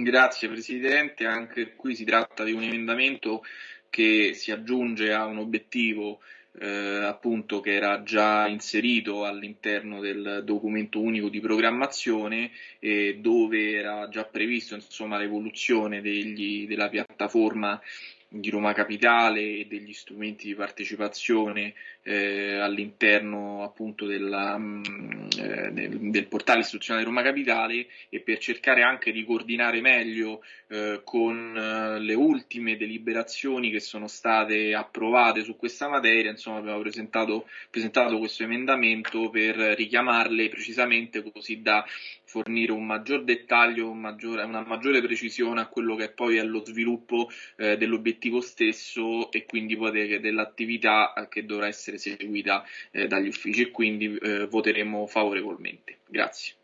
Grazie Presidente, anche qui si tratta di un emendamento che si aggiunge a un obiettivo eh, appunto che era già inserito all'interno del documento unico di programmazione e dove era già previsto l'evoluzione della piattaforma di Roma Capitale e degli strumenti di partecipazione eh, all'interno appunto della, mm, eh, del, portale istituzionale Roma Capitale e per cercare anche di coordinare meglio eh, con eh, le ultime deliberazioni che sono state approvate su questa materia, insomma abbiamo presentato, presentato questo emendamento per richiamarle precisamente così da fornire un maggior dettaglio, un maggiore, una maggiore precisione a quello che poi è lo sviluppo eh, dell'obiettivo stesso e quindi poi dell'attività che dovrà essere seguita eh, dagli uffici. E quindi eh, voteremo favorevolmente. Grazie.